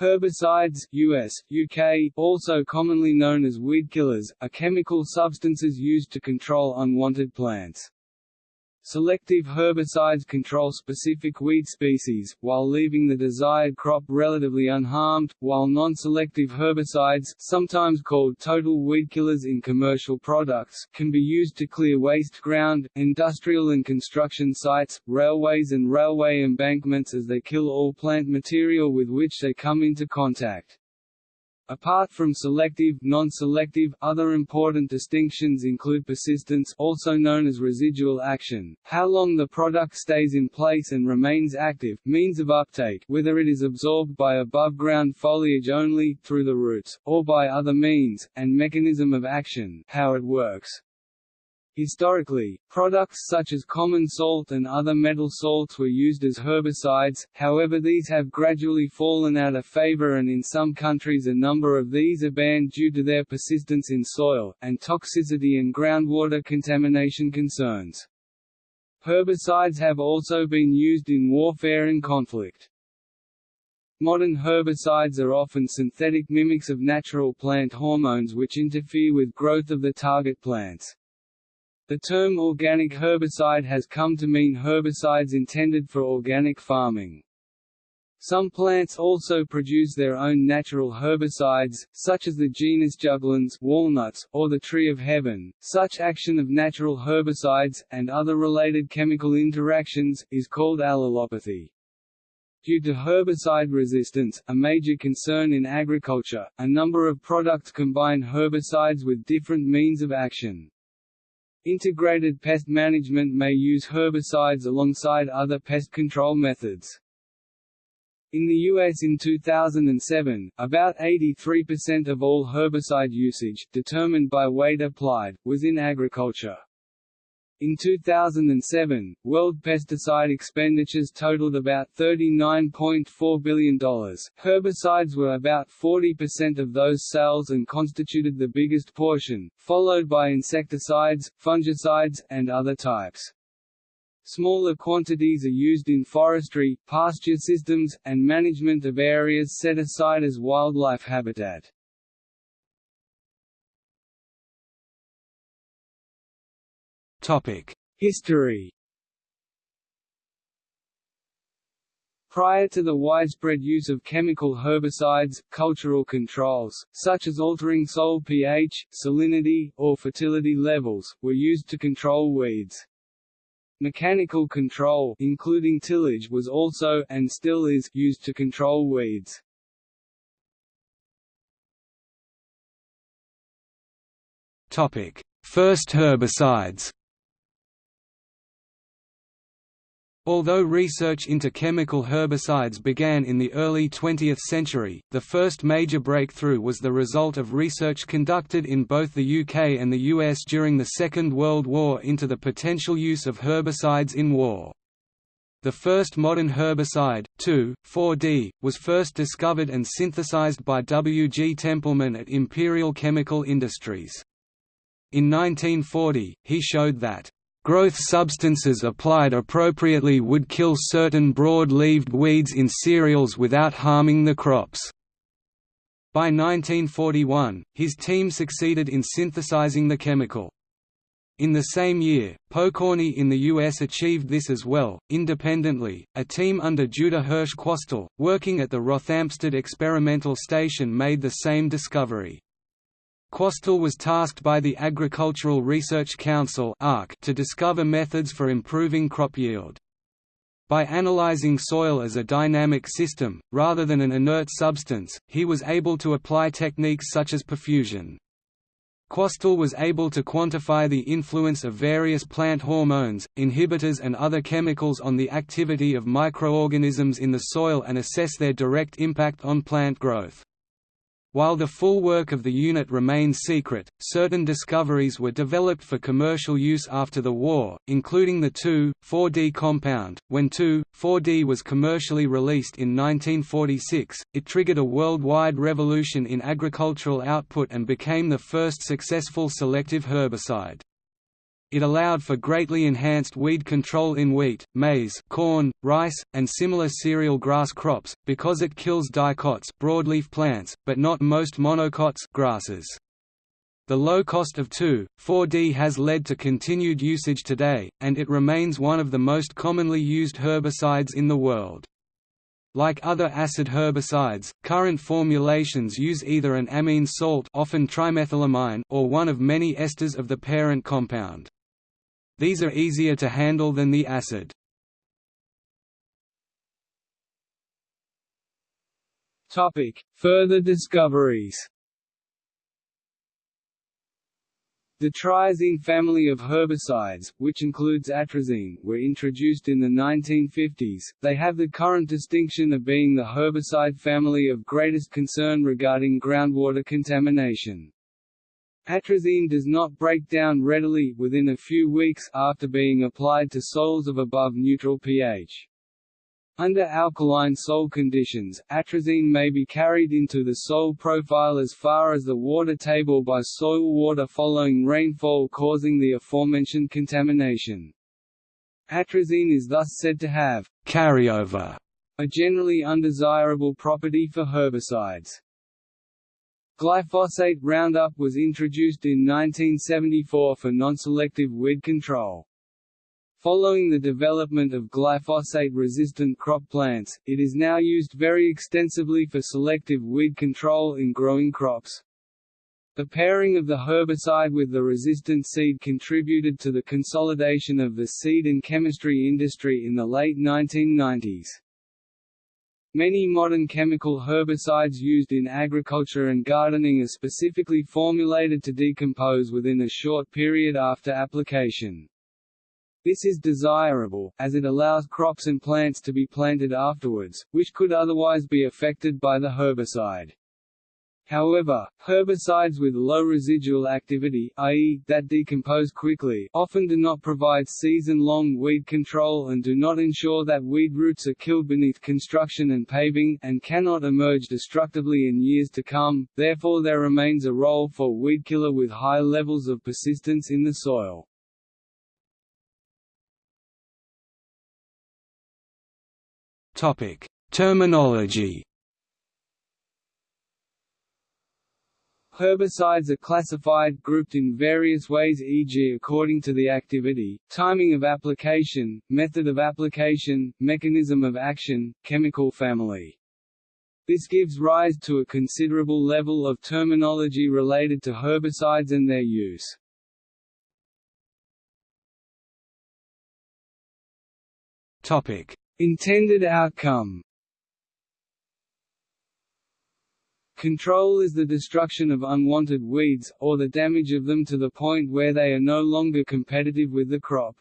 Herbicides US, UK, also commonly known as weedkillers, are chemical substances used to control unwanted plants. Selective herbicides control specific weed species, while leaving the desired crop relatively unharmed, while non-selective herbicides sometimes called total weed killers in commercial products can be used to clear waste ground, industrial and construction sites, railways and railway embankments as they kill all plant material with which they come into contact. Apart from selective, non-selective, other important distinctions include persistence also known as residual action, how long the product stays in place and remains active, means of uptake whether it is absorbed by above-ground foliage only, through the roots, or by other means, and mechanism of action how it works. Historically, products such as common salt and other metal salts were used as herbicides, however these have gradually fallen out of favor and in some countries a number of these are banned due to their persistence in soil, and toxicity and groundwater contamination concerns. Herbicides have also been used in warfare and conflict. Modern herbicides are often synthetic mimics of natural plant hormones which interfere with growth of the target plants. The term organic herbicide has come to mean herbicides intended for organic farming. Some plants also produce their own natural herbicides, such as the genus Juglans walnuts, or the tree of heaven. Such action of natural herbicides, and other related chemical interactions, is called allelopathy. Due to herbicide resistance, a major concern in agriculture, a number of products combine herbicides with different means of action. Integrated pest management may use herbicides alongside other pest control methods. In the U.S. in 2007, about 83% of all herbicide usage, determined by weight applied, was in agriculture. In 2007, world pesticide expenditures totaled about $39.4 billion. Herbicides were about 40% of those sales and constituted the biggest portion, followed by insecticides, fungicides, and other types. Smaller quantities are used in forestry, pasture systems, and management of areas set aside as wildlife habitat. History Prior to the widespread use of chemical herbicides, cultural controls, such as altering soil pH, salinity, or fertility levels, were used to control weeds. Mechanical control including tillage was also and still is used to control weeds. Topic: First herbicides. Although research into chemical herbicides began in the early 20th century, the first major breakthrough was the result of research conducted in both the UK and the US during the Second World War into the potential use of herbicides in war. The first modern herbicide, 2,4-D, was first discovered and synthesized by W. G. Templeman at Imperial Chemical Industries. In 1940, he showed that Growth substances applied appropriately would kill certain broad-leaved weeds in cereals without harming the crops. By 1941, his team succeeded in synthesizing the chemical. In the same year, Pokorny in the US achieved this as well. Independently, a team under Judah Hirsch Quastel, working at the Rothamsted Experimental Station, made the same discovery. Quastel was tasked by the Agricultural Research Council to discover methods for improving crop yield. By analyzing soil as a dynamic system, rather than an inert substance, he was able to apply techniques such as perfusion. Quastel was able to quantify the influence of various plant hormones, inhibitors and other chemicals on the activity of microorganisms in the soil and assess their direct impact on plant growth. While the full work of the unit remains secret, certain discoveries were developed for commercial use after the war, including the 2,4-D compound. When 2,4-D was commercially released in 1946, it triggered a worldwide revolution in agricultural output and became the first successful selective herbicide. It allowed for greatly enhanced weed control in wheat, maize, corn, rice, and similar cereal grass crops, because it kills dicots broadleaf plants, but not most monocots grasses. The low cost of 2,4-D has led to continued usage today, and it remains one of the most commonly used herbicides in the world. Like other acid herbicides, current formulations use either an amine salt often trimethylamine or one of many esters of the parent compound. These are easier to handle than the acid. Topic: Further discoveries The triazine family of herbicides, which includes atrazine, were introduced in the 1950s. They have the current distinction of being the herbicide family of greatest concern regarding groundwater contamination. Atrazine does not break down readily within a few weeks after being applied to soils of above neutral pH. Under alkaline soil conditions, atrazine may be carried into the soil profile as far as the water table by soil water following rainfall causing the aforementioned contamination. Atrazine is thus said to have carryover, a generally undesirable property for herbicides. Glyphosate Roundup was introduced in 1974 for non-selective weed control. Following the development of glyphosate-resistant crop plants, it is now used very extensively for selective weed control in growing crops. The pairing of the herbicide with the resistant seed contributed to the consolidation of the seed and chemistry industry in the late 1990s. Many modern chemical herbicides used in agriculture and gardening are specifically formulated to decompose within a short period after application. This is desirable, as it allows crops and plants to be planted afterwards, which could otherwise be affected by the herbicide. However, herbicides with low residual activity i.e., that decompose quickly often do not provide season-long weed control and do not ensure that weed roots are killed beneath construction and paving, and cannot emerge destructively in years to come, therefore there remains a role for weed killer with high levels of persistence in the soil. Terminology. Herbicides are classified grouped in various ways e.g. according to the activity, timing of application, method of application, mechanism of action, chemical family. This gives rise to a considerable level of terminology related to herbicides and their use. Intended outcome Control is the destruction of unwanted weeds, or the damage of them to the point where they are no longer competitive with the crop.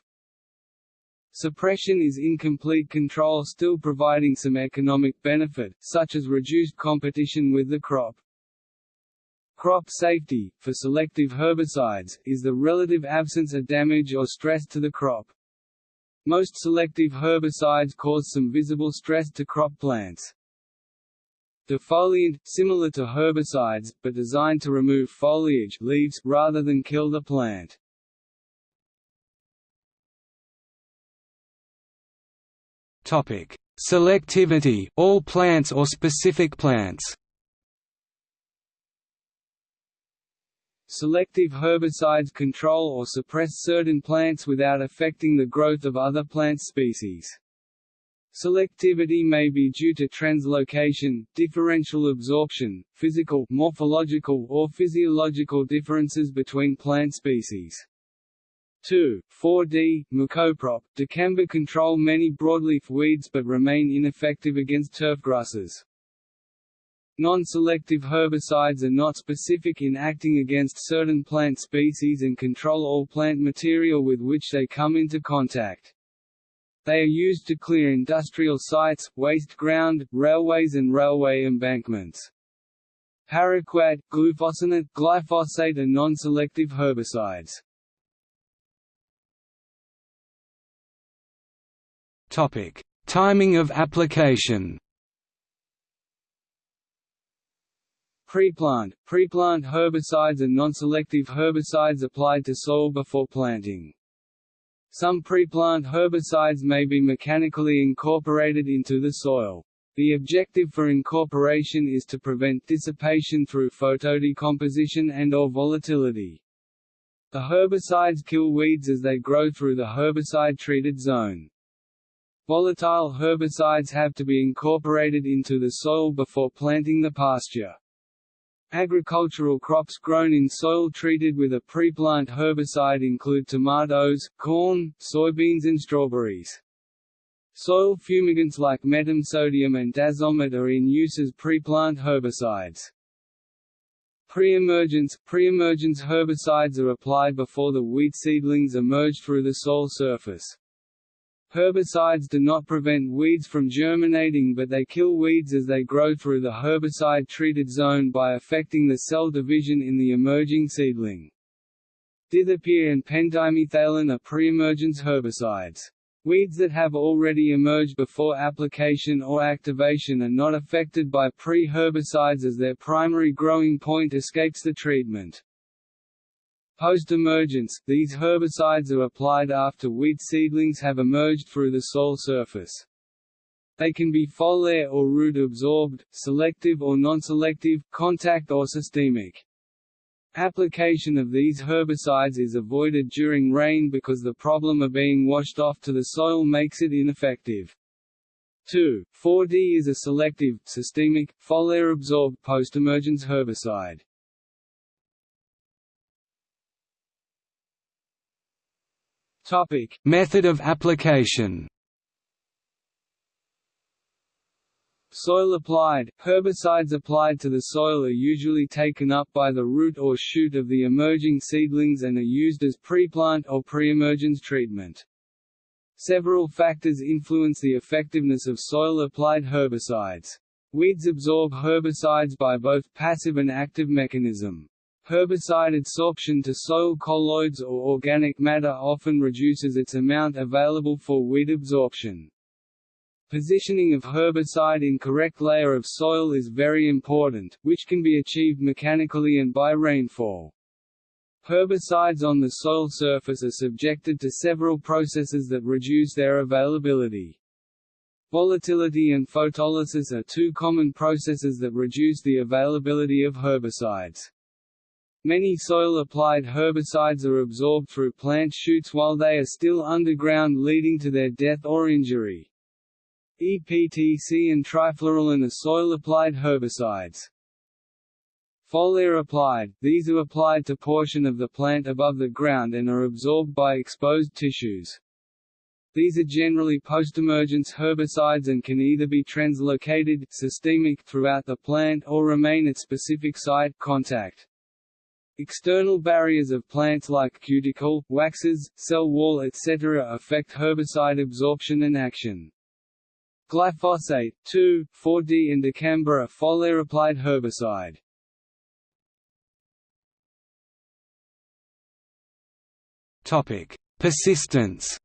Suppression is incomplete control still providing some economic benefit, such as reduced competition with the crop. Crop safety, for selective herbicides, is the relative absence of damage or stress to the crop. Most selective herbicides cause some visible stress to crop plants. Defoliant, similar to herbicides, but designed to remove foliage leaves rather than kill the plant. Topic: Selectivity, all plants or specific plants. Selective herbicides control or suppress certain plants without affecting the growth of other plant species. Selectivity may be due to translocation, differential absorption, physical, morphological or physiological differences between plant species. 2. 4D, Mecoprop, dicamba control many broadleaf weeds but remain ineffective against turfgrasses. Non-selective herbicides are not specific in acting against certain plant species and control all plant material with which they come into contact. They are used to clear industrial sites, waste ground, railways and railway embankments. Paraquat, glufosinate, glyphosate are non-selective herbicides. Topic: Timing of application. Preplant – Preplant herbicides are non-selective herbicides applied to soil before planting. Some pre-plant herbicides may be mechanically incorporated into the soil. The objective for incorporation is to prevent dissipation through photodecomposition and or volatility. The herbicides kill weeds as they grow through the herbicide-treated zone. Volatile herbicides have to be incorporated into the soil before planting the pasture. Agricultural crops grown in soil treated with a pre-plant herbicide include tomatoes, corn, soybeans and strawberries. Soil fumigants like metam-sodium and dazomet are in use as pre-plant herbicides. Pre-emergence Pre-emergence herbicides are applied before the wheat seedlings emerge through the soil surface. Herbicides do not prevent weeds from germinating but they kill weeds as they grow through the herbicide-treated zone by affecting the cell division in the emerging seedling. Dithiopyr and pendimethalin are pre-emergence herbicides. Weeds that have already emerged before application or activation are not affected by pre-herbicides as their primary growing point escapes the treatment. Post-emergence, these herbicides are applied after wheat seedlings have emerged through the soil surface. They can be foliar or root-absorbed, selective or non-selective, contact or systemic. Application of these herbicides is avoided during rain because the problem of being washed off to the soil makes it ineffective. 2. 4-D is a selective, systemic, foliar-absorbed post-emergence herbicide. Topic: Method of application. Soil applied – Herbicides applied to the soil are usually taken up by the root or shoot of the emerging seedlings and are used as pre-plant or pre-emergence treatment. Several factors influence the effectiveness of soil-applied herbicides. Weeds absorb herbicides by both passive and active mechanism. Herbicide adsorption to soil colloids or organic matter often reduces its amount available for weed absorption. Positioning of herbicide in correct layer of soil is very important, which can be achieved mechanically and by rainfall. Herbicides on the soil surface are subjected to several processes that reduce their availability. Volatility and photolysis are two common processes that reduce the availability of herbicides. Many soil-applied herbicides are absorbed through plant shoots while they are still underground leading to their death or injury. EPTC and trifluralin are soil-applied herbicides. Foliar applied, these are applied to portion of the plant above the ground and are absorbed by exposed tissues. These are generally post-emergence herbicides and can either be translocated systemic throughout the plant or remain at specific site contact. External barriers of plants like cuticle, waxes, cell wall etc. affect herbicide absorption and action. Glyphosate, 2,4-D and dicamba are foliar-applied herbicide. Persistence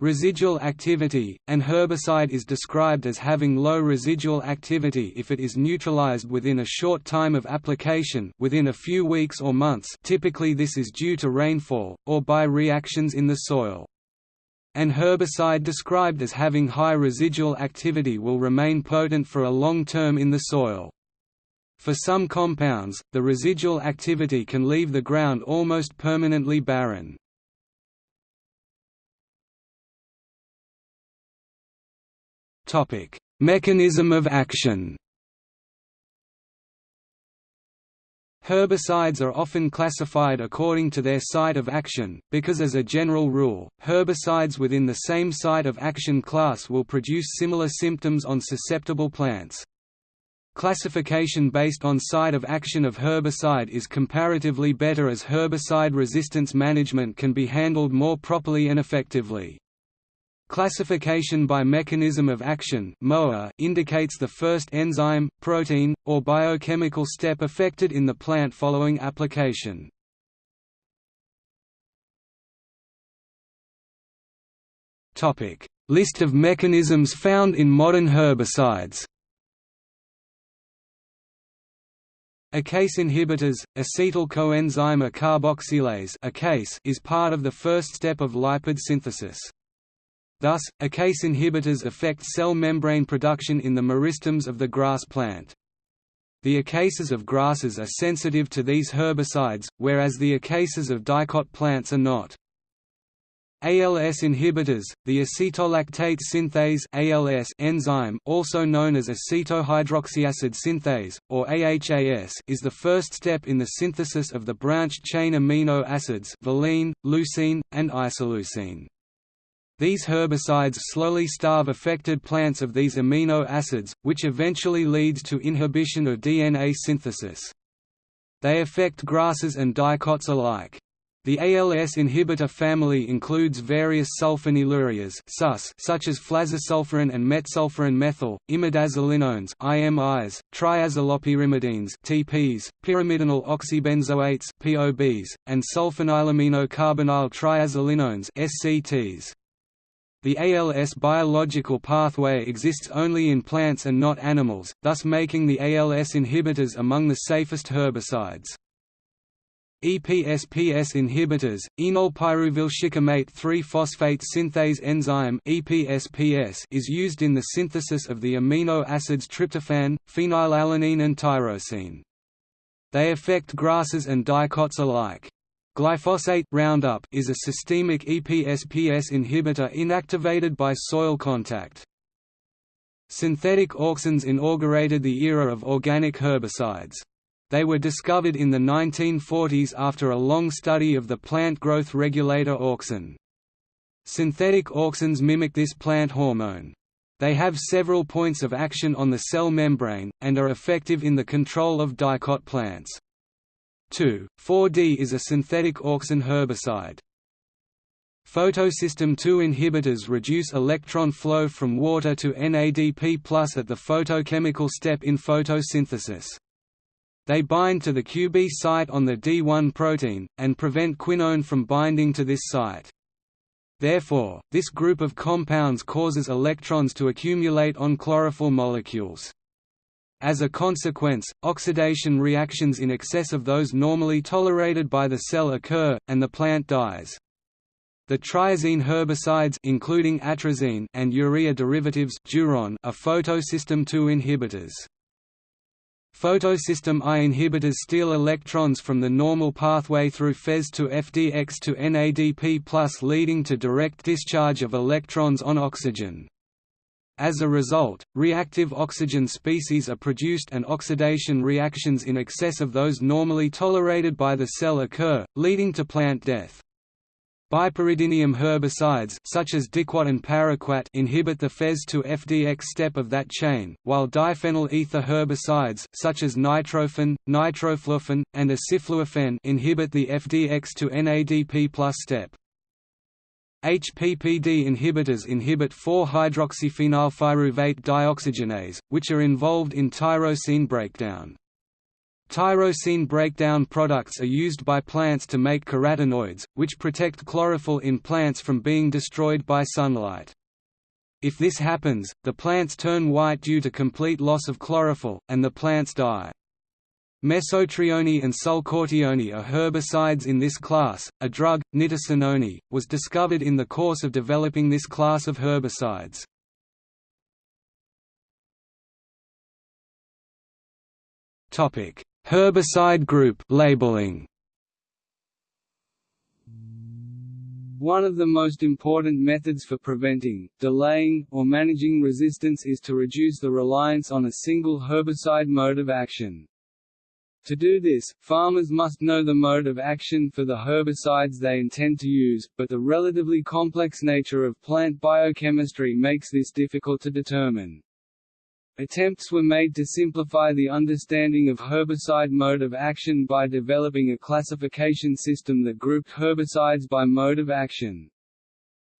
Residual activity – An herbicide is described as having low residual activity if it is neutralized within a short time of application within a few weeks or months typically this is due to rainfall, or by reactions in the soil. An herbicide described as having high residual activity will remain potent for a long term in the soil. For some compounds, the residual activity can leave the ground almost permanently barren. Mechanism of action. Herbicides are often classified according to their site of action, because as a general rule, herbicides within the same site of action class will produce similar symptoms on susceptible plants. Classification based on site of action of herbicide is comparatively better as herbicide resistance management can be handled more properly and effectively. Classification by mechanism of action indicates the first enzyme, protein, or biochemical step affected in the plant following application. List of mechanisms found in modern herbicides ACCase inhibitors, acetyl coenzyme A carboxylase is part of the first step of lipid synthesis. Thus, ACCase inhibitors affect cell membrane production in the meristems of the grass plant. The ACCases of grasses are sensitive to these herbicides, whereas the ACCases of dicot plants are not. ALS inhibitors, the acetolactate synthase ALS enzyme also known as acetohydroxyacid synthase, or AHAS is the first step in the synthesis of the branched-chain amino acids valine, leucine, and isoleucine. These herbicides slowly starve affected plants of these amino acids, which eventually leads to inhibition of DNA synthesis. They affect grasses and dicots alike. The ALS inhibitor family includes various sulfonylureas such as flazosulfuron and metsulfuron methyl, imidazolinones IMIs, triazolopyrimidines TPs, pyrimidinyl oxybenzoates POBs, and sulfonylamino-carbonyl triazolinones SCTs. The ALS biological pathway exists only in plants and not animals, thus making the ALS inhibitors among the safest herbicides. EPSPS inhibitors, enolpyruvylshikimate 3-phosphate synthase enzyme EPSPS is used in the synthesis of the amino acids tryptophan, phenylalanine and tyrosine. They affect grasses and dicots alike. Glyphosate Roundup is a systemic EPSPS inhibitor inactivated by soil contact. Synthetic auxins inaugurated the era of organic herbicides. They were discovered in the 1940s after a long study of the plant growth regulator auxin. Synthetic auxins mimic this plant hormone. They have several points of action on the cell membrane, and are effective in the control of dicot plants. 2,4-D is a synthetic auxin herbicide. Photosystem II inhibitors reduce electron flow from water to NADP+ at the photochemical step in photosynthesis. They bind to the QB site on the D1 protein, and prevent quinone from binding to this site. Therefore, this group of compounds causes electrons to accumulate on chlorophyll molecules. As a consequence, oxidation reactions in excess of those normally tolerated by the cell occur, and the plant dies. The triazine herbicides including atrazine and urea derivatives diuron are photosystem II inhibitors. Photosystem I inhibitors steal electrons from the normal pathway through FeS to FDX to NADP leading to direct discharge of electrons on oxygen. As a result, reactive oxygen species are produced and oxidation reactions in excess of those normally tolerated by the cell occur, leading to plant death. Bipyridinium herbicides such as diquat and paraquat inhibit the FeS to FDX step of that chain, while diphenyl ether herbicides such as nitrofen, nitrofluorfen, and acifluorfen inhibit the FDX to NADP+ step. HPPD inhibitors inhibit 4-hydroxyphenylpyruvate dioxygenase, which are involved in tyrosine breakdown. Tyrosine breakdown products are used by plants to make carotenoids, which protect chlorophyll in plants from being destroyed by sunlight. If this happens, the plants turn white due to complete loss of chlorophyll, and the plants die. Mesotrione and sulcotrione are herbicides in this class. A drug, nitisinone, was discovered in the course of developing this class of herbicides. Topic: Herbicide group labeling One of the most important methods for preventing, delaying, or managing resistance is to reduce the reliance on a single herbicide mode of action. To do this, farmers must know the mode of action for the herbicides they intend to use, but the relatively complex nature of plant biochemistry makes this difficult to determine. Attempts were made to simplify the understanding of herbicide mode of action by developing a classification system that grouped herbicides by mode of action.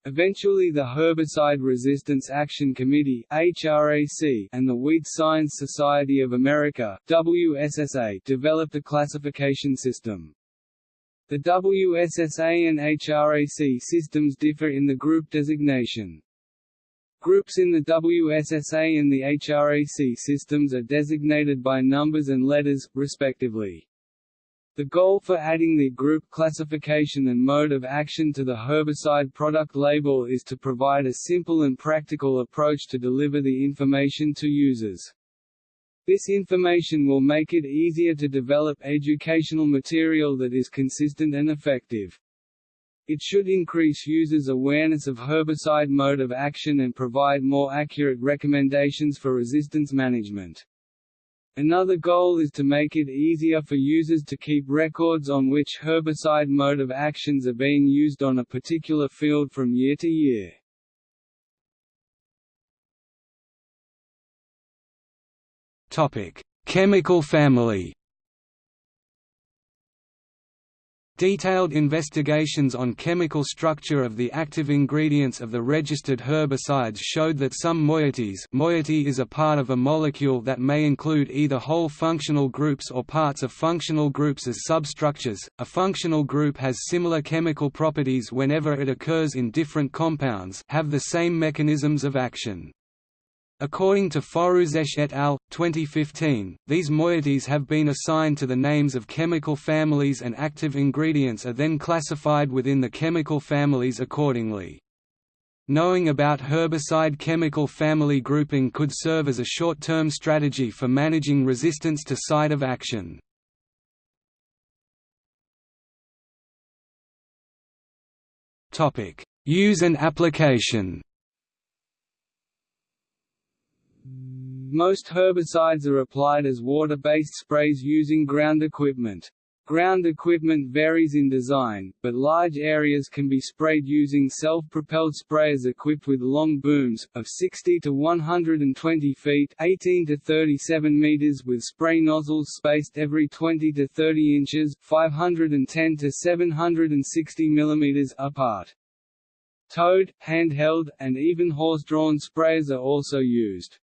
Eventually the Herbicide Resistance Action Committee HRAC and the Weed Science Society of America WSSA developed a classification system. The WSSA and HRAC systems differ in the group designation. Groups in the WSSA and the HRAC systems are designated by numbers and letters, respectively. The goal for adding the group classification and mode of action to the herbicide product label is to provide a simple and practical approach to deliver the information to users. This information will make it easier to develop educational material that is consistent and effective. It should increase users' awareness of herbicide mode of action and provide more accurate recommendations for resistance management. Another goal is to make it easier for users to keep records on which herbicide mode of actions are being used on a particular field from year to year. Topic: Chemical family Detailed investigations on chemical structure of the active ingredients of the registered herbicides showed that some moieties moiety is a part of a molecule that may include either whole functional groups or parts of functional groups as substructures. A functional group has similar chemical properties whenever it occurs in different compounds have the same mechanisms of action. According to Forouzesh et al. 2015, these moieties have been assigned to the names of chemical families and active ingredients are then classified within the chemical families accordingly. Knowing about herbicide chemical family grouping could serve as a short-term strategy for managing resistance to site of action. Use and application Most herbicides are applied as water-based sprays using ground equipment. Ground equipment varies in design, but large areas can be sprayed using self-propelled sprayers equipped with long booms, of 60 to 120 feet 18 to 37 meters with spray nozzles spaced every 20 to 30 inches 510 to 760 millimeters apart. Towed, handheld, and even horse-drawn sprayers are also used.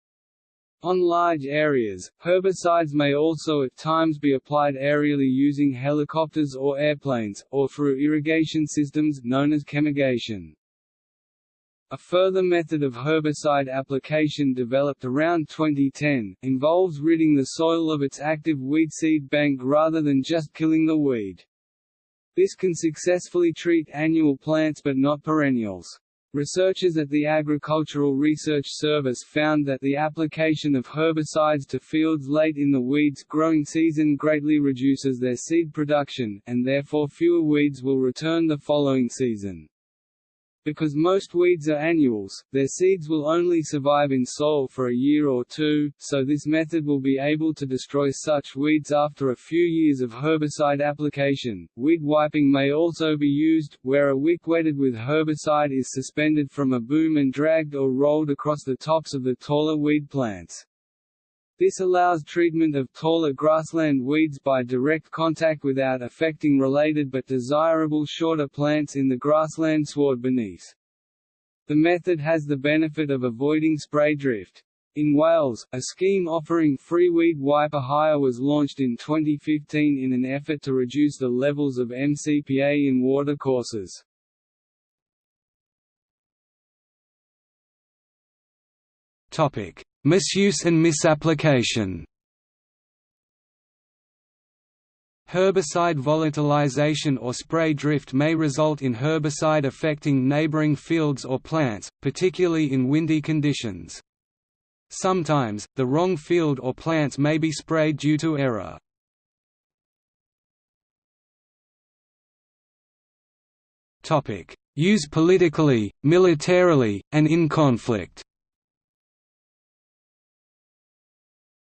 On large areas, herbicides may also at times be applied aerially using helicopters or airplanes, or through irrigation systems known as chemigation. A further method of herbicide application developed around 2010, involves ridding the soil of its active weed seed bank rather than just killing the weed. This can successfully treat annual plants but not perennials. Researchers at the Agricultural Research Service found that the application of herbicides to fields late in the weeds growing season greatly reduces their seed production, and therefore fewer weeds will return the following season. Because most weeds are annuals, their seeds will only survive in soil for a year or two, so this method will be able to destroy such weeds after a few years of herbicide application. Weed wiping may also be used, where a wick wetted with herbicide is suspended from a boom and dragged or rolled across the tops of the taller weed plants. This allows treatment of taller grassland weeds by direct contact without affecting related but desirable shorter plants in the grassland sward beneath. The method has the benefit of avoiding spray drift. In Wales, a scheme offering free weed wiper hire was launched in 2015 in an effort to reduce the levels of MCPA in watercourses. Topic: Misuse and misapplication Herbicide volatilization or spray drift may result in herbicide affecting neighboring fields or plants, particularly in windy conditions. Sometimes, the wrong field or plants may be sprayed due to error. Use politically, militarily, and in conflict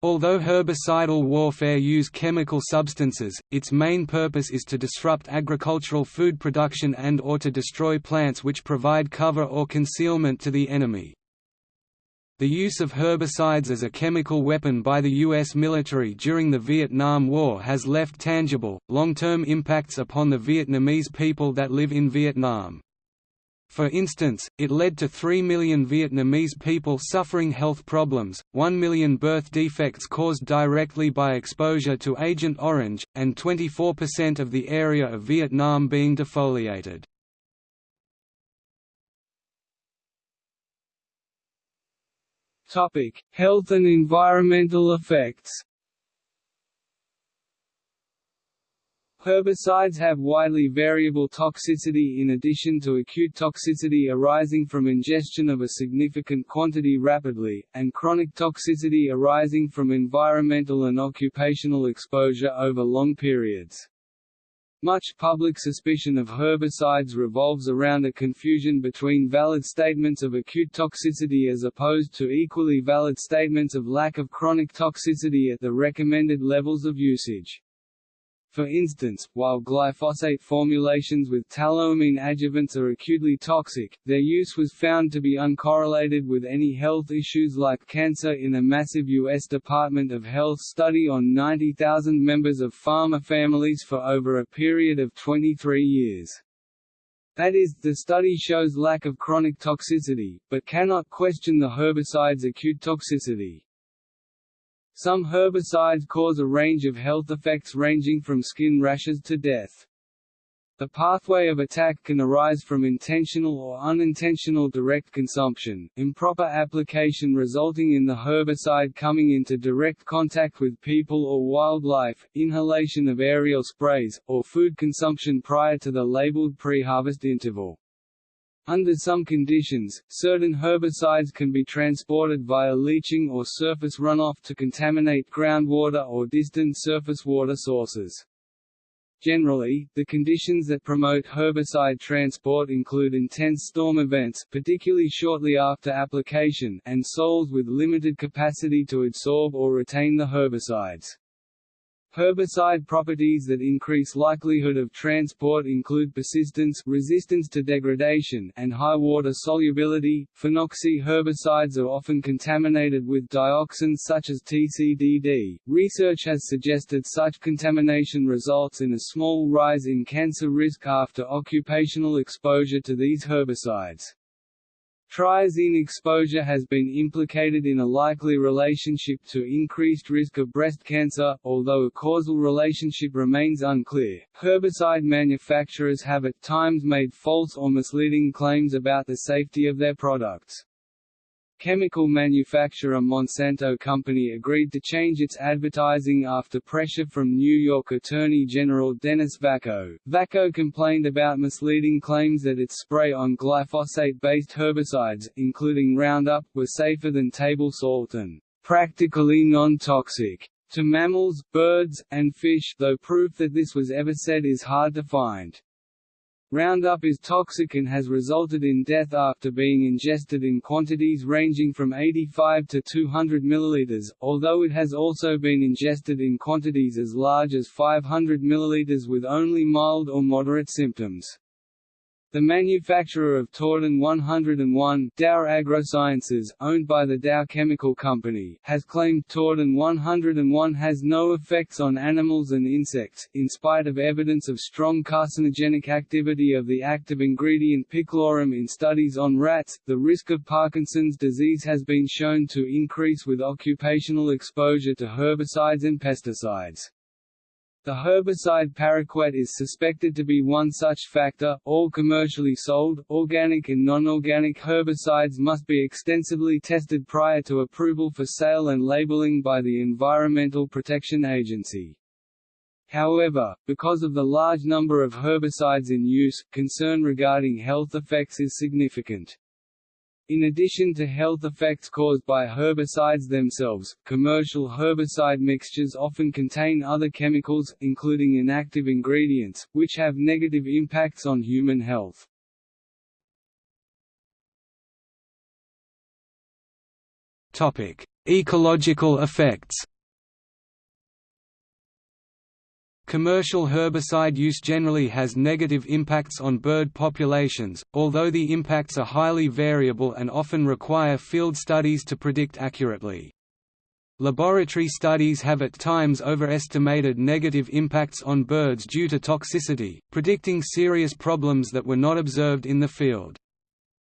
Although herbicidal warfare use chemical substances, its main purpose is to disrupt agricultural food production and or to destroy plants which provide cover or concealment to the enemy. The use of herbicides as a chemical weapon by the U.S. military during the Vietnam War has left tangible, long-term impacts upon the Vietnamese people that live in Vietnam. For instance, it led to 3 million Vietnamese people suffering health problems, 1 million birth defects caused directly by exposure to Agent Orange, and 24% of the area of Vietnam being defoliated. Topic: Health and environmental effects. Herbicides have widely variable toxicity in addition to acute toxicity arising from ingestion of a significant quantity rapidly, and chronic toxicity arising from environmental and occupational exposure over long periods. Much public suspicion of herbicides revolves around a confusion between valid statements of acute toxicity as opposed to equally valid statements of lack of chronic toxicity at the recommended levels of usage. For instance, while glyphosate formulations with tallowamine adjuvants are acutely toxic, their use was found to be uncorrelated with any health issues like cancer in a massive U.S. Department of Health study on 90,000 members of farmer families for over a period of 23 years. That is, the study shows lack of chronic toxicity, but cannot question the herbicide's acute toxicity. Some herbicides cause a range of health effects ranging from skin rashes to death. The pathway of attack can arise from intentional or unintentional direct consumption, improper application resulting in the herbicide coming into direct contact with people or wildlife, inhalation of aerial sprays, or food consumption prior to the labeled pre-harvest interval. Under some conditions, certain herbicides can be transported via leaching or surface runoff to contaminate groundwater or distant surface water sources. Generally, the conditions that promote herbicide transport include intense storm events particularly shortly after application and soils with limited capacity to absorb or retain the herbicides. Herbicide properties that increase likelihood of transport include persistence resistance to degradation and high water solubility. Phenoxy herbicides are often contaminated with dioxins such as TCDD. Research has suggested such contamination results in a small rise in cancer risk after occupational exposure to these herbicides. Triazine exposure has been implicated in a likely relationship to increased risk of breast cancer, although a causal relationship remains unclear. Herbicide manufacturers have at times made false or misleading claims about the safety of their products. Chemical manufacturer Monsanto Company agreed to change its advertising after pressure from New York Attorney General Dennis Vacco. Vacco complained about misleading claims that its spray on glyphosate-based herbicides, including Roundup, were safer than table salt and practically non-toxic to mammals, birds, and fish, though proof that this was ever said is hard to find. Roundup is toxic and has resulted in death after being ingested in quantities ranging from 85 to 200 ml, although it has also been ingested in quantities as large as 500 ml with only mild or moderate symptoms. The manufacturer of Tordon 101, Dow AgroSciences, owned by the Dow Chemical Company, has claimed Tordon 101 has no effects on animals and insects, in spite of evidence of strong carcinogenic activity of the active ingredient picloram in studies on rats. The risk of Parkinson's disease has been shown to increase with occupational exposure to herbicides and pesticides. The herbicide paraquat is suspected to be one such factor. All commercially sold, organic and non-organic herbicides must be extensively tested prior to approval for sale and labeling by the Environmental Protection Agency. However, because of the large number of herbicides in use, concern regarding health effects is significant. In addition to health effects caused by herbicides themselves, commercial herbicide mixtures often contain other chemicals, including inactive ingredients, which have negative impacts on human health. Ecological effects Commercial herbicide use generally has negative impacts on bird populations, although the impacts are highly variable and often require field studies to predict accurately. Laboratory studies have at times overestimated negative impacts on birds due to toxicity, predicting serious problems that were not observed in the field.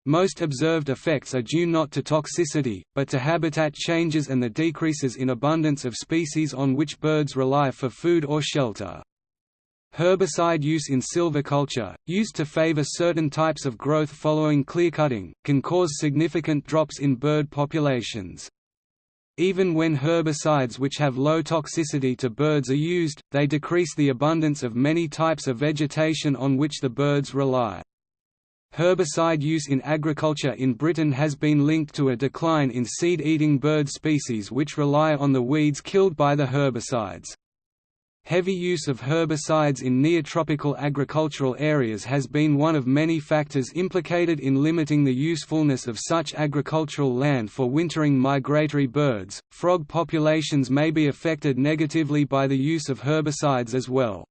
Most observed effects are due not to toxicity, but to habitat changes and the decreases in abundance of species on which birds rely for food or shelter. Herbicide use in silviculture, used to favor certain types of growth following clearcutting, can cause significant drops in bird populations. Even when herbicides which have low toxicity to birds are used, they decrease the abundance of many types of vegetation on which the birds rely. Herbicide use in agriculture in Britain has been linked to a decline in seed-eating bird species which rely on the weeds killed by the herbicides. Heavy use of herbicides in neotropical agricultural areas has been one of many factors implicated in limiting the usefulness of such agricultural land for wintering migratory birds. Frog populations may be affected negatively by the use of herbicides as well.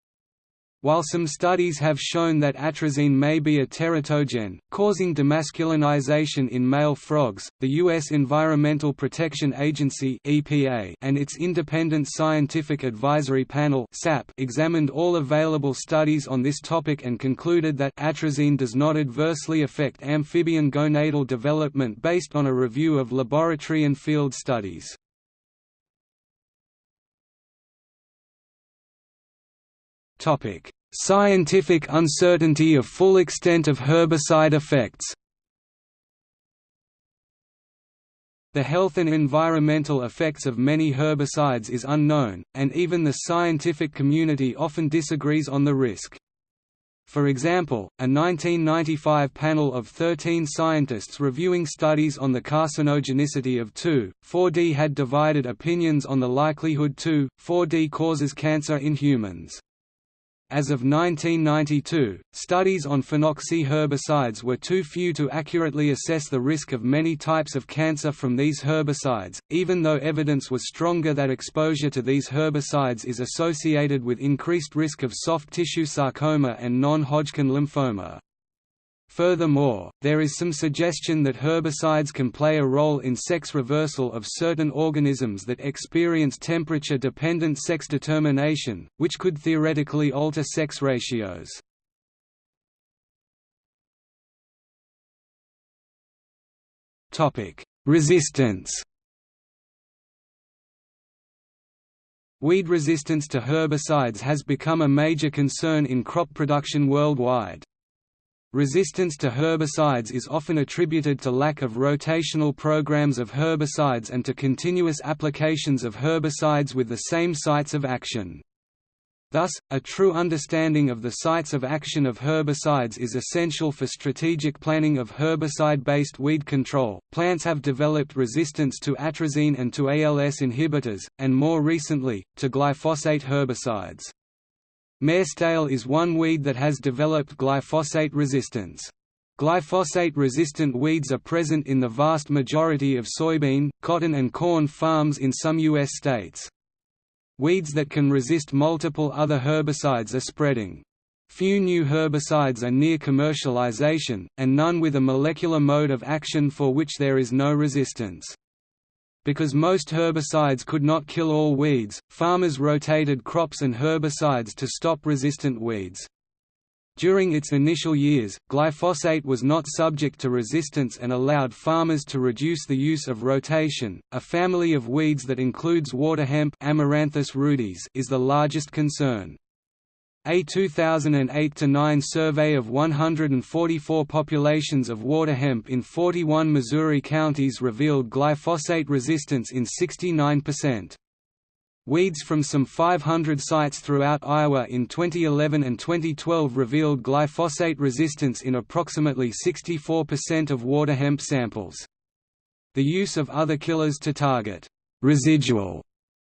While some studies have shown that atrazine may be a teratogen, causing demasculinization in male frogs, the U.S. Environmental Protection Agency (EPA) and its Independent Scientific Advisory Panel (SAP) examined all available studies on this topic and concluded that atrazine does not adversely affect amphibian gonadal development based on a review of laboratory and field studies. Topic: Scientific uncertainty of full extent of herbicide effects. The health and environmental effects of many herbicides is unknown, and even the scientific community often disagrees on the risk. For example, a 1995 panel of 13 scientists reviewing studies on the carcinogenicity of 2,4-D had divided opinions on the likelihood 2,4-D causes cancer in humans. As of 1992, studies on phenoxy herbicides were too few to accurately assess the risk of many types of cancer from these herbicides, even though evidence was stronger that exposure to these herbicides is associated with increased risk of soft tissue sarcoma and non-Hodgkin lymphoma. Furthermore, there is some suggestion that herbicides can play a role in sex reversal of certain organisms that experience temperature-dependent sex determination, which could theoretically alter sex ratios. Resistance Weed resistance to herbicides has become a major concern in crop production worldwide. Resistance to herbicides is often attributed to lack of rotational programs of herbicides and to continuous applications of herbicides with the same sites of action. Thus, a true understanding of the sites of action of herbicides is essential for strategic planning of herbicide-based weed control. Plants have developed resistance to atrazine and to ALS inhibitors, and more recently, to glyphosate herbicides. Marestail is one weed that has developed glyphosate resistance. Glyphosate-resistant weeds are present in the vast majority of soybean, cotton and corn farms in some U.S. states. Weeds that can resist multiple other herbicides are spreading. Few new herbicides are near commercialization, and none with a molecular mode of action for which there is no resistance. Because most herbicides could not kill all weeds, farmers rotated crops and herbicides to stop resistant weeds. During its initial years, glyphosate was not subject to resistance and allowed farmers to reduce the use of rotation. A family of weeds that includes water hemp Amaranthus rudis is the largest concern. A 2008–9 survey of 144 populations of water hemp in 41 Missouri counties revealed glyphosate resistance in 69%. Weeds from some 500 sites throughout Iowa in 2011 and 2012 revealed glyphosate resistance in approximately 64% of water hemp samples. The use of other killers to target residual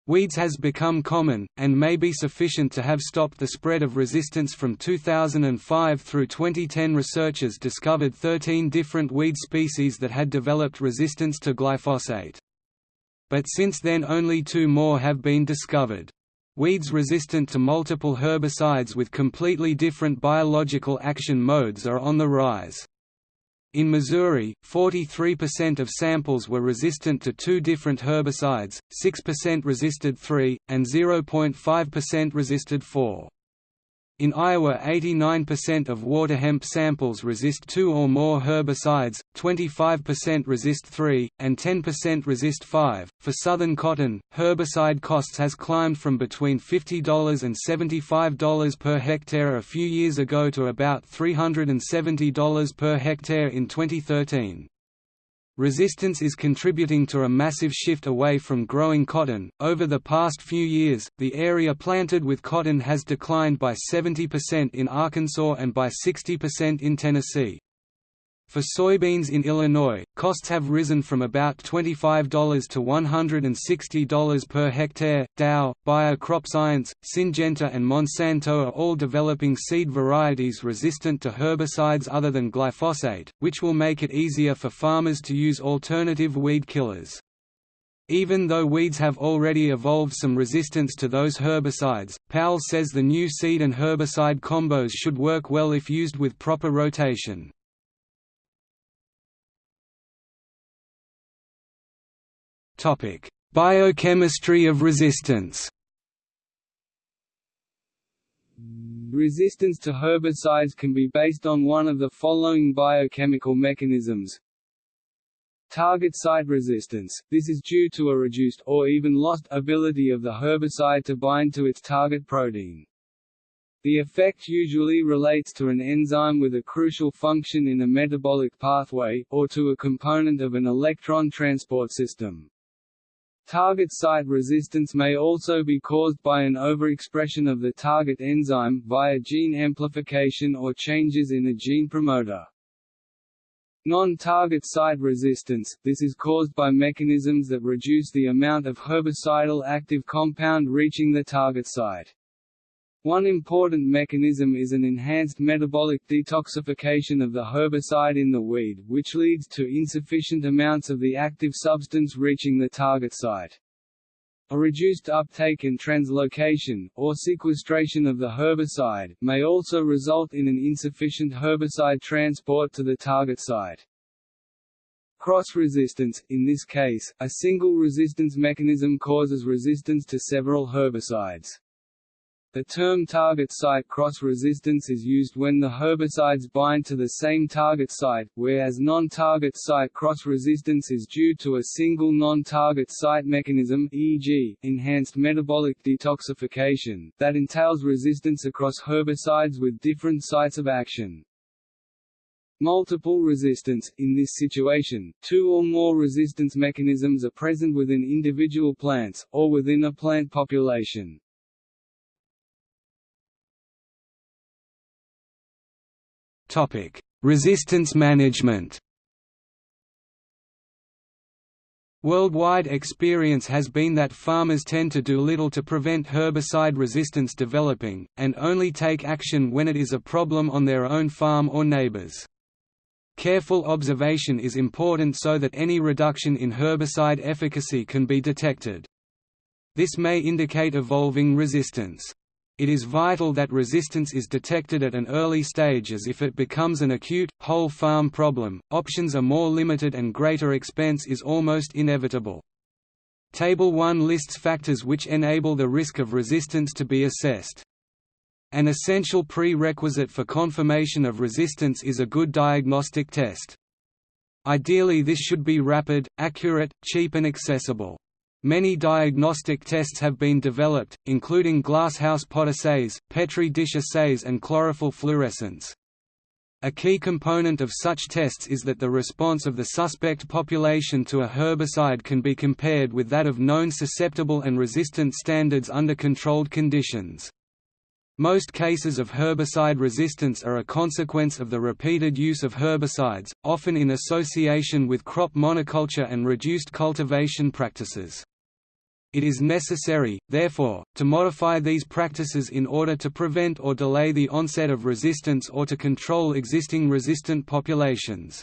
Weeds has become common, and may be sufficient to have stopped the spread of resistance from 2005 through 2010 researchers discovered 13 different weed species that had developed resistance to glyphosate. But since then only two more have been discovered. Weeds resistant to multiple herbicides with completely different biological action modes are on the rise. In Missouri, 43% of samples were resistant to two different herbicides, 6% resisted three, and 0.5% resisted four. In Iowa 89% of water hemp samples resist two or more herbicides, 25% resist three, and 10% resist five. For southern cotton, herbicide costs has climbed from between $50 and $75 per hectare a few years ago to about $370 per hectare in 2013. Resistance is contributing to a massive shift away from growing cotton. Over the past few years, the area planted with cotton has declined by 70% in Arkansas and by 60% in Tennessee. For soybeans in Illinois, costs have risen from about $25 to $160 per hectare. Dow, Bayer CropScience, Syngenta, and Monsanto are all developing seed varieties resistant to herbicides other than glyphosate, which will make it easier for farmers to use alternative weed killers. Even though weeds have already evolved some resistance to those herbicides, Powles says the new seed and herbicide combos should work well if used with proper rotation. Biochemistry of resistance. Resistance to herbicides can be based on one of the following biochemical mechanisms. Target site resistance – This is due to a reduced, or even lost, ability of the herbicide to bind to its target protein. The effect usually relates to an enzyme with a crucial function in a metabolic pathway, or to a component of an electron transport system. Target site resistance may also be caused by an overexpression of the target enzyme via gene amplification or changes in a gene promoter. Non-target site resistance – This is caused by mechanisms that reduce the amount of herbicidal active compound reaching the target site. One important mechanism is an enhanced metabolic detoxification of the herbicide in the weed, which leads to insufficient amounts of the active substance reaching the target site. A reduced uptake and translocation, or sequestration of the herbicide, may also result in an insufficient herbicide transport to the target site. Cross-resistance – In this case, a single resistance mechanism causes resistance to several herbicides. The term target site cross-resistance is used when the herbicides bind to the same target site, whereas non-target site cross-resistance is due to a single non-target site mechanism e.g., enhanced metabolic detoxification, that entails resistance across herbicides with different sites of action. Multiple resistance – In this situation, two or more resistance mechanisms are present within individual plants, or within a plant population. Resistance management. Worldwide experience has been that farmers tend to do little to prevent herbicide resistance developing, and only take action when it is a problem on their own farm or neighbors. Careful observation is important so that any reduction in herbicide efficacy can be detected. This may indicate evolving resistance. It is vital that resistance is detected at an early stage as if it becomes an acute, whole farm problem, options are more limited and greater expense is almost inevitable. Table 1 lists factors which enable the risk of resistance to be assessed. An essential prerequisite for confirmation of resistance is a good diagnostic test. Ideally this should be rapid, accurate, cheap and accessible. Many diagnostic tests have been developed, including glasshouse pot assays, Petri dish assays and chlorophyll fluorescence. A key component of such tests is that the response of the suspect population to a herbicide can be compared with that of known susceptible and resistant standards under controlled conditions. Most cases of herbicide resistance are a consequence of the repeated use of herbicides, often in association with crop monoculture and reduced cultivation practices. It is necessary, therefore, to modify these practices in order to prevent or delay the onset of resistance or to control existing resistant populations.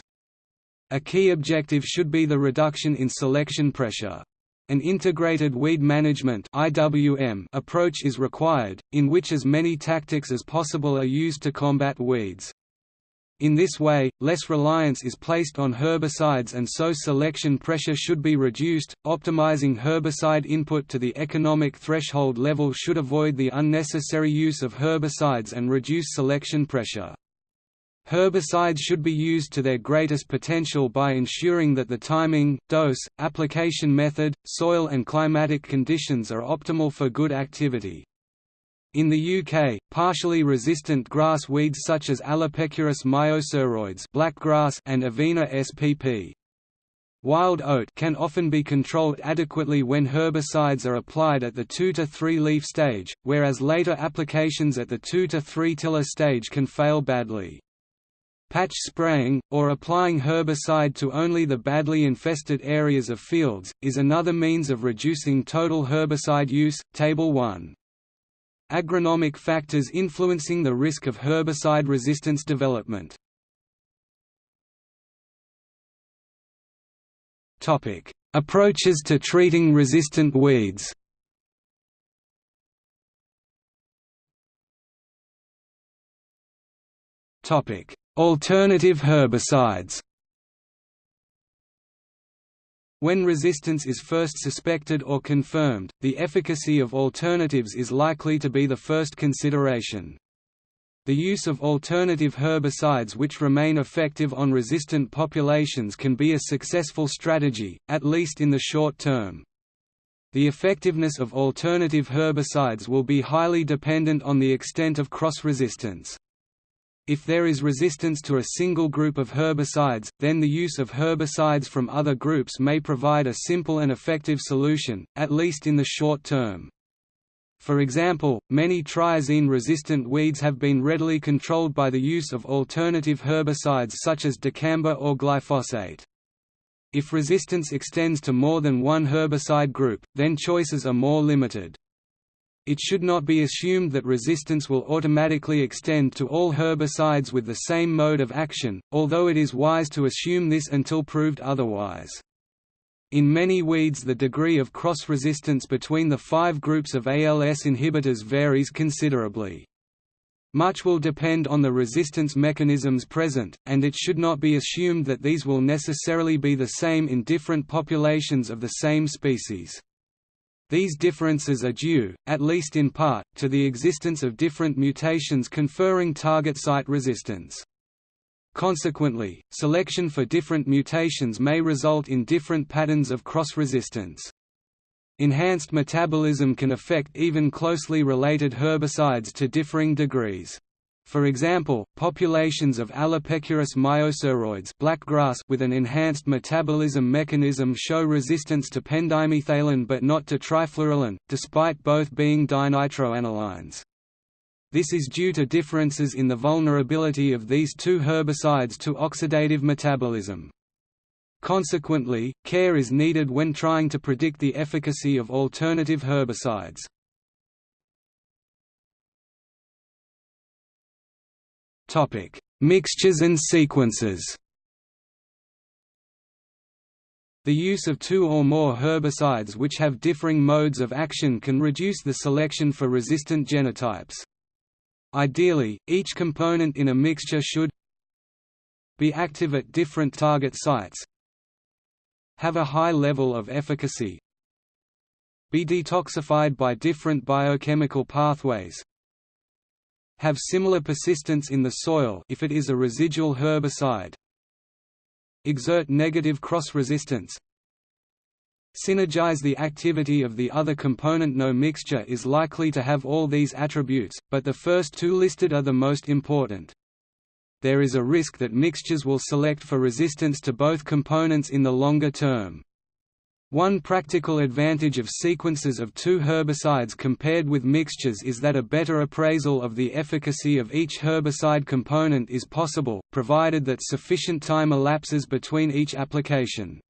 A key objective should be the reduction in selection pressure. An integrated weed management approach is required, in which as many tactics as possible are used to combat weeds. In this way, less reliance is placed on herbicides and so selection pressure should be reduced. Optimizing herbicide input to the economic threshold level should avoid the unnecessary use of herbicides and reduce selection pressure. Herbicides should be used to their greatest potential by ensuring that the timing, dose, application method, soil and climatic conditions are optimal for good activity. In the UK, partially resistant grass weeds such as Alopecurus myosuroides blackgrass and Avena spp. Wild oat can often be controlled adequately when herbicides are applied at the 2 to 3 leaf stage, whereas later applications at the 2 to 3 tiller stage can fail badly. Patch spraying, or applying herbicide to only the badly infested areas of fields, is another means of reducing total herbicide use. Table 1 Agronomic factors influencing the risk of herbicide resistance development. Approaches to treating resistant weeds. Alternative herbicides when resistance is first suspected or confirmed, the efficacy of alternatives is likely to be the first consideration. The use of alternative herbicides which remain effective on resistant populations can be a successful strategy, at least in the short term. The effectiveness of alternative herbicides will be highly dependent on the extent of cross-resistance. If there is resistance to a single group of herbicides, then the use of herbicides from other groups may provide a simple and effective solution, at least in the short term. For example, many triazine-resistant weeds have been readily controlled by the use of alternative herbicides such as dicamba or glyphosate. If resistance extends to more than one herbicide group, then choices are more limited. It should not be assumed that resistance will automatically extend to all herbicides with the same mode of action, although it is wise to assume this until proved otherwise. In many weeds the degree of cross-resistance between the five groups of ALS inhibitors varies considerably. Much will depend on the resistance mechanisms present, and it should not be assumed that these will necessarily be the same in different populations of the same species. These differences are due, at least in part, to the existence of different mutations conferring target site resistance. Consequently, selection for different mutations may result in different patterns of cross-resistance. Enhanced metabolism can affect even closely related herbicides to differing degrees. For example, populations of Alopecurus myosuroides blackgrass with an enhanced metabolism mechanism show resistance to pendimethalin but not to trifluralin, despite both being dinitroanilines. This is due to differences in the vulnerability of these two herbicides to oxidative metabolism. Consequently, care is needed when trying to predict the efficacy of alternative herbicides. Topic: Mixtures and sequences. The use of two or more herbicides which have differing modes of action can reduce the selection for resistant genotypes. Ideally, each component in a mixture should be active at different target sites, have a high level of efficacy, be detoxified by different biochemical pathways, have similar persistence in the soil if it is a residual herbicide exert negative cross-resistance synergize the activity of the other component no mixture is likely to have all these attributes, but the first two listed are the most important. There is a risk that mixtures will select for resistance to both components in the longer term. One practical advantage of sequences of two herbicides compared with mixtures is that a better appraisal of the efficacy of each herbicide component is possible, provided that sufficient time elapses between each application.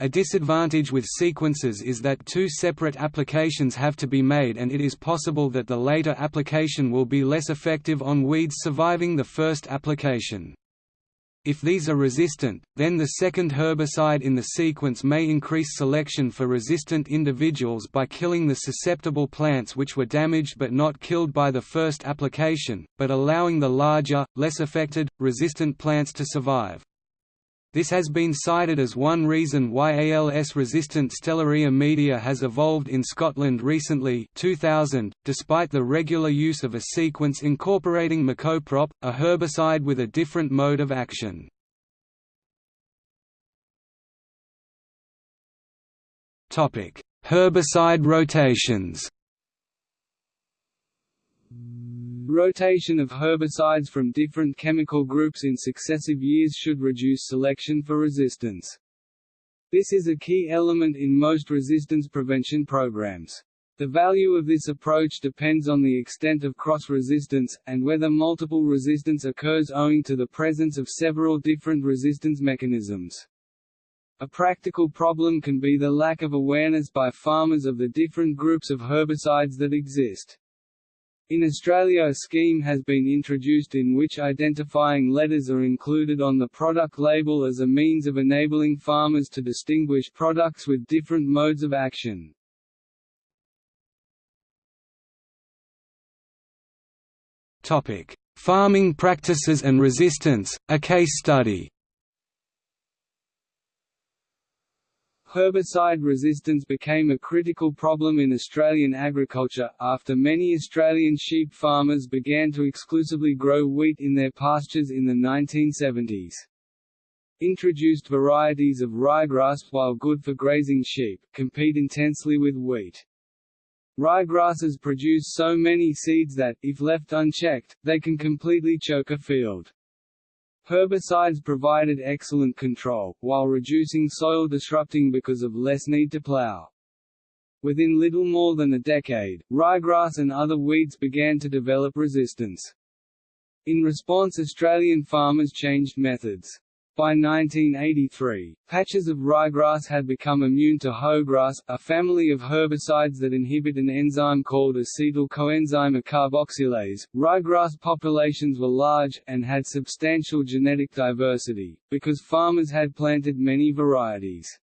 A disadvantage with sequences is that two separate applications have to be made and it is possible that the later application will be less effective on weeds surviving the first application. If these are resistant, then the second herbicide in the sequence may increase selection for resistant individuals by killing the susceptible plants which were damaged but not killed by the first application, but allowing the larger, less affected, resistant plants to survive. This has been cited as one reason why ALS-resistant Stellaria media has evolved in Scotland recently 2000, despite the regular use of a sequence incorporating Mecoprop, a herbicide with a different mode of action. Herbicide rotations Rotation of herbicides from different chemical groups in successive years should reduce selection for resistance. This is a key element in most resistance prevention programs. The value of this approach depends on the extent of cross-resistance, and whether multiple resistance occurs owing to the presence of several different resistance mechanisms. A practical problem can be the lack of awareness by farmers of the different groups of herbicides that exist. In Australia a scheme has been introduced in which identifying letters are included on the product label as a means of enabling farmers to distinguish products with different modes of action. Farming practices and resistance, a case study Herbicide resistance became a critical problem in Australian agriculture, after many Australian sheep farmers began to exclusively grow wheat in their pastures in the 1970s. Introduced varieties of ryegrass while good for grazing sheep, compete intensely with wheat. Ryegrasses produce so many seeds that, if left unchecked, they can completely choke a field. Herbicides provided excellent control, while reducing soil disrupting because of less need to plow. Within little more than a decade, ryegrass and other weeds began to develop resistance. In response Australian farmers changed methods. By 1983, patches of ryegrass had become immune to hoegrass, a family of herbicides that inhibit an enzyme called acetyl coenzyme carboxylase. Ryegrass populations were large, and had substantial genetic diversity, because farmers had planted many varieties.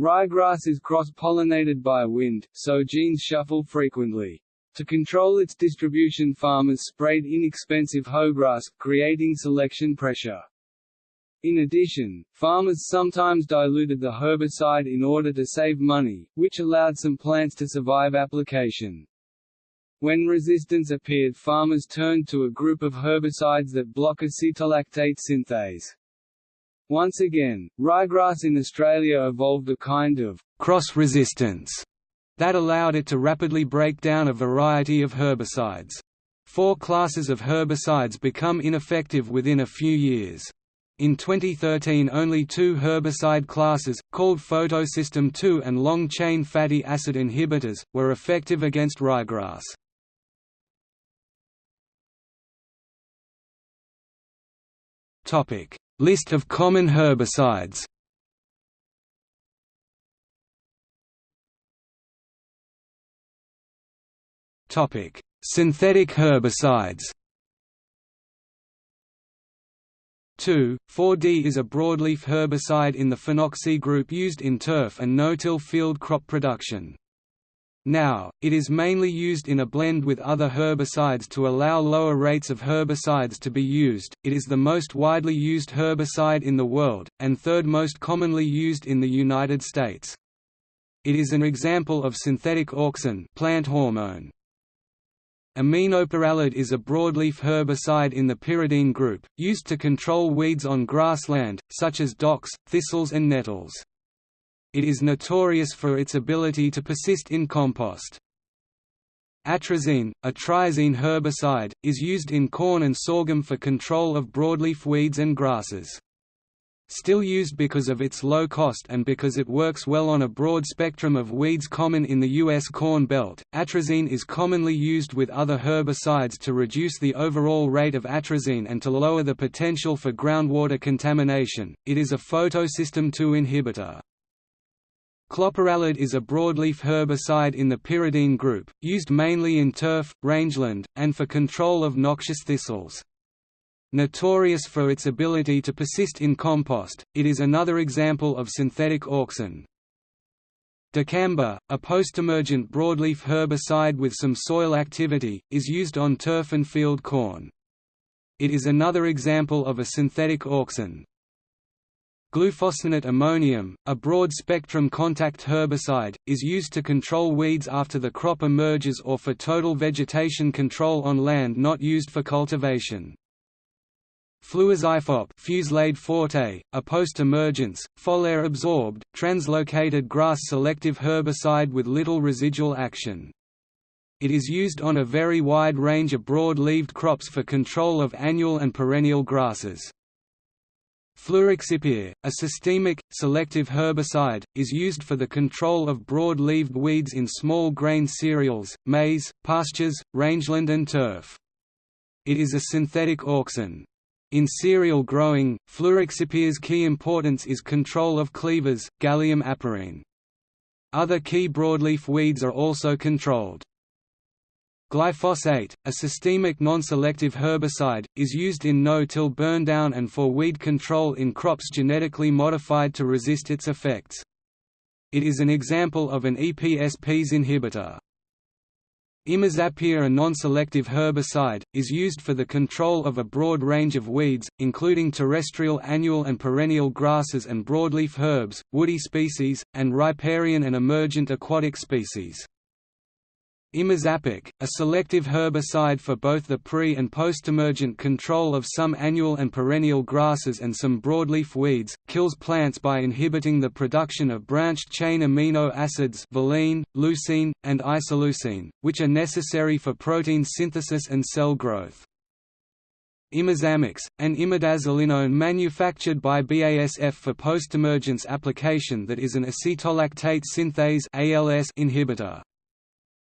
Ryegrass is cross-pollinated by wind, so genes shuffle frequently. To control its distribution farmers sprayed inexpensive hoegrass, creating selection pressure. In addition, farmers sometimes diluted the herbicide in order to save money, which allowed some plants to survive application. When resistance appeared farmers turned to a group of herbicides that block acetolactate synthase. Once again, ryegrass in Australia evolved a kind of cross-resistance that allowed it to rapidly break down a variety of herbicides. Four classes of herbicides become ineffective within a few years. In 2013 only two herbicide classes, called photosystem II and long-chain fatty acid inhibitors, were effective against ryegrass. List of common herbicides Synthetic herbicides 2, 4-D is a broadleaf herbicide in the phenoxy group used in turf and no-till field crop production. Now, it is mainly used in a blend with other herbicides to allow lower rates of herbicides to be used. It is the most widely used herbicide in the world, and third most commonly used in the United States. It is an example of synthetic auxin plant hormone. Aminopyralid is a broadleaf herbicide in the pyridine group, used to control weeds on grassland, such as docks, thistles and nettles. It is notorious for its ability to persist in compost. Atrazine, a triazine herbicide, is used in corn and sorghum for control of broadleaf weeds and grasses. Still used because of its low cost and because it works well on a broad spectrum of weeds common in the U.S. Corn Belt, atrazine is commonly used with other herbicides to reduce the overall rate of atrazine and to lower the potential for groundwater contamination. It is a photosystem II inhibitor. Clopyralid is a broadleaf herbicide in the pyridine group, used mainly in turf, rangeland, and for control of noxious thistles. Notorious for its ability to persist in compost, it is another example of synthetic auxin. Dicamba, a post-emergent broadleaf herbicide with some soil activity, is used on turf and field corn. It is another example of a synthetic auxin. Glufosinate ammonium, a broad-spectrum contact herbicide, is used to control weeds after the crop emerges or for total vegetation control on land not used for cultivation. Fluazifop Fusilade forte, a post-emergence, foliar-absorbed, translocated grass-selective herbicide with little residual action. It is used on a very wide range of broad-leaved crops for control of annual and perennial grasses. Fluroxypyr, a systemic, selective herbicide, is used for the control of broad-leaved weeds in small grain cereals, maize, pastures, rangeland and turf. It is a synthetic auxin. In cereal growing, fluroxypyr's key importance is control of cleavers, Galium aparine. Other key broadleaf weeds are also controlled. Glyphosate, a systemic non-selective herbicide, is used in no-till burndown and for weed control in crops genetically modified to resist its effects. It is an example of an EPSPs inhibitor. Imazapyr a non-selective herbicide, is used for the control of a broad range of weeds, including terrestrial annual and perennial grasses and broadleaf herbs, woody species, and riparian and emergent aquatic species. Imazapic, a selective herbicide for both the pre- and post-emergent control of some annual and perennial grasses and some broadleaf weeds, kills plants by inhibiting the production of branched-chain amino acids valine, leucine, and isoleucine, which are necessary for protein synthesis and cell growth. Imazamox, an imidazolinone manufactured by BASF for post-emergence application that is an acetolactate synthase inhibitor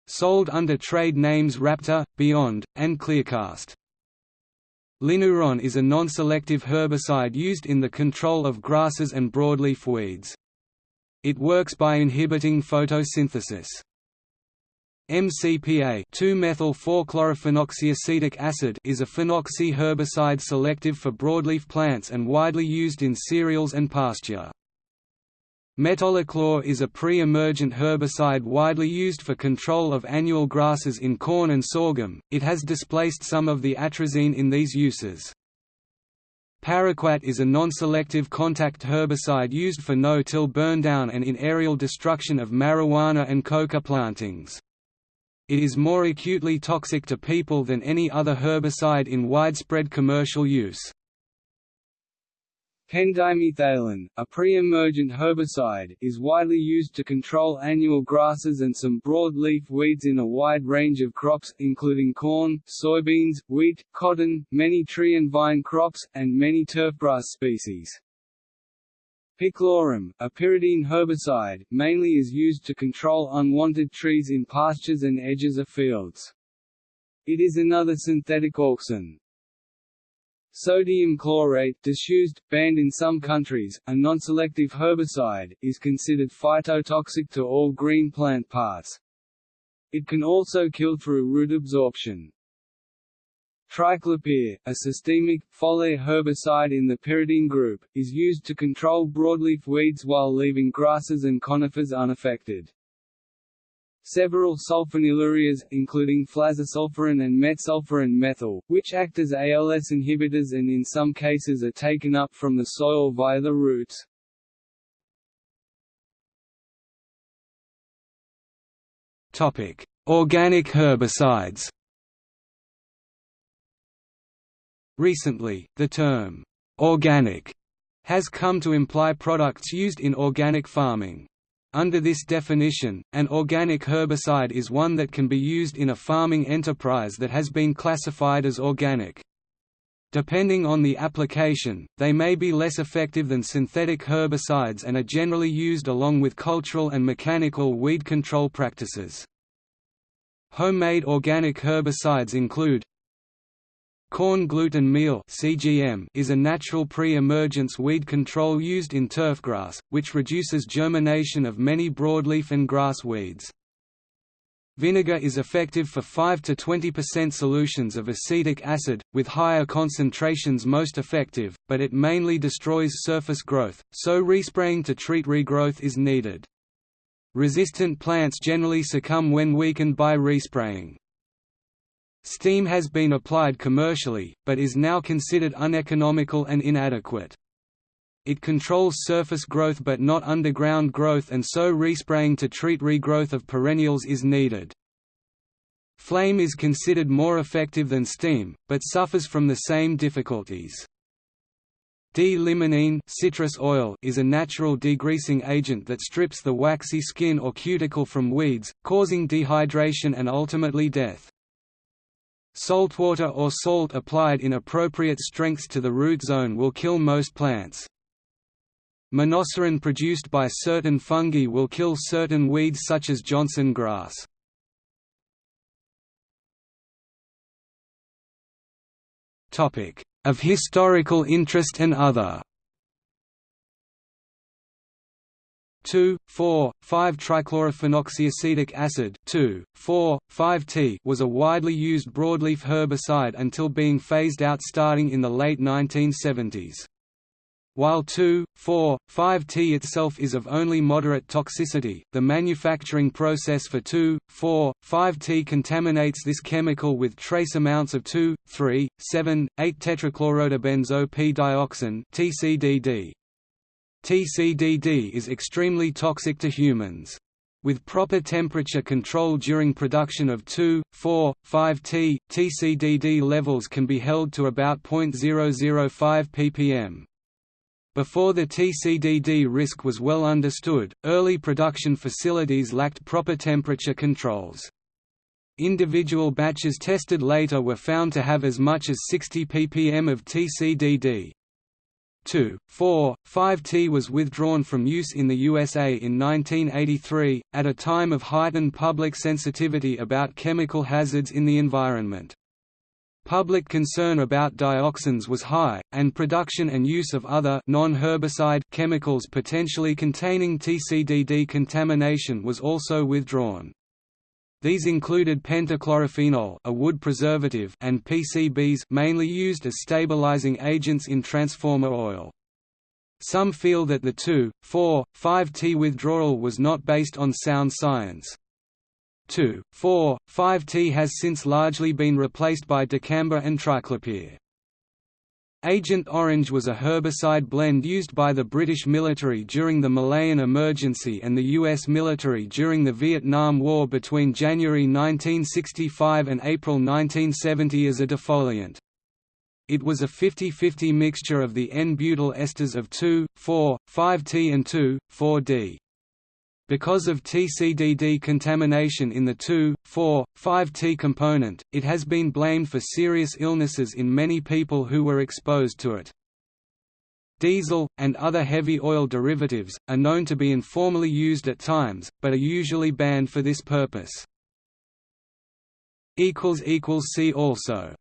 sold under trade names Raptor, Beyond, and Clearcast. Linuron is a non-selective herbicide used in the control of grasses and broadleaf weeds. It works by inhibiting photosynthesis. MCPA 2-methyl-4-chlorophenoxyacetic acid is a phenoxy herbicide selective for broadleaf plants and widely used in cereals and pasture. Metolachlor is a pre-emergent herbicide widely used for control of annual grasses in corn and sorghum, it has displaced some of the atrazine in these uses. Paraquat is a non-selective contact herbicide used for no-till burndown and in aerial destruction of marijuana and coca plantings. It is more acutely toxic to people than any other herbicide in widespread commercial use. Pendimethalin, a pre-emergent herbicide, is widely used to control annual grasses and some broadleaf weeds in a wide range of crops, including corn, soybeans, wheat, cotton, many tree and vine crops, and many turfgrass species. Picloram, a pyridine herbicide, mainly is used to control unwanted trees in pastures and edges of fields. It is another synthetic auxin. Sodium chlorate disused, banned in some countries, a non-selective herbicide, is considered phytotoxic to all green plant parts. It can also kill through root absorption. Triclopyr, a systemic, foliar herbicide in the pyridine group, is used to control broadleaf weeds while leaving grasses and conifers unaffected. Several sulfonylureas, including flazosulfuron and metsulfuron methyl, which act as ALS inhibitors and in some cases are taken up from the soil via the roots. Topic: Organic herbicides. Recently, the term organic has come to imply products used in organic farming. Under this definition, an organic herbicide is one that can be used in a farming enterprise that has been classified as organic. Depending on the application, they may be less effective than synthetic herbicides and are generally used along with cultural and mechanical weed control practices. Homemade organic herbicides include Corn gluten meal (CGM) is a natural pre-emergence weed control used in turfgrass, which reduces germination of many broadleaf and grass weeds. Vinegar is effective for 5 to 20% solutions of acetic acid, with higher concentrations most effective, but it mainly destroys surface growth, so respraying to treat regrowth is needed. Resistant plants generally succumb when weakened by respraying. Steam has been applied commercially, but is now considered uneconomical and inadequate. It controls surface growth but not underground growth and so respraying to treat regrowth of perennials is needed. Flame is considered more effective than steam, but suffers from the same difficulties. D-limonene citrus oil is a natural degreasing agent that strips the waxy skin or cuticle from weeds, causing dehydration and ultimately death. Saltwater or salt applied in appropriate strengths to the root zone will kill most plants. Monocerin produced by certain fungi will kill certain weeds such as Johnson grass. Of historical interest and other 2, 4, 5-trichlorophenoxyacetic acid 2, 4, 5-T was a widely used broadleaf herbicide until being phased out starting in the late 1970s. While 2,4,5-T itself is of only moderate toxicity, the manufacturing process for 2,4,5-T contaminates this chemical with trace amounts of 2, 3, 7, 8 tetrachlorodibenzo P-dioxin TCDD. TCDD is extremely toxic to humans. With proper temperature control during production of 2, 4, 5T, TCDD levels can be held to about 0.005 ppm. Before the TCDD risk was well understood, early production facilities lacked proper temperature controls. Individual batches tested later were found to have as much as 60 ppm of TCDD. 2, 4, 5T was withdrawn from use in the USA in 1983, at a time of heightened public sensitivity about chemical hazards in the environment. Public concern about dioxins was high, and production and use of other non-herbicide chemicals potentially containing TCDD contamination was also withdrawn. These included pentachlorophenol, a wood preservative, and PCBs, mainly used as stabilizing agents in transformer oil. Some feel that the 2, 4, 5T withdrawal was not based on sound science. 2, 4, 5T has since largely been replaced by dicamba and triclopyr. Agent Orange was a herbicide blend used by the British military during the Malayan Emergency and the U.S. military during the Vietnam War between January 1965 and April 1970 as a defoliant. It was a 50-50 mixture of the N-butyl esters of 2, 4, 5T and 2, 4D. Because of TCDD contamination in the 2, 4, 5T component, it has been blamed for serious illnesses in many people who were exposed to it. Diesel, and other heavy oil derivatives, are known to be informally used at times, but are usually banned for this purpose. See also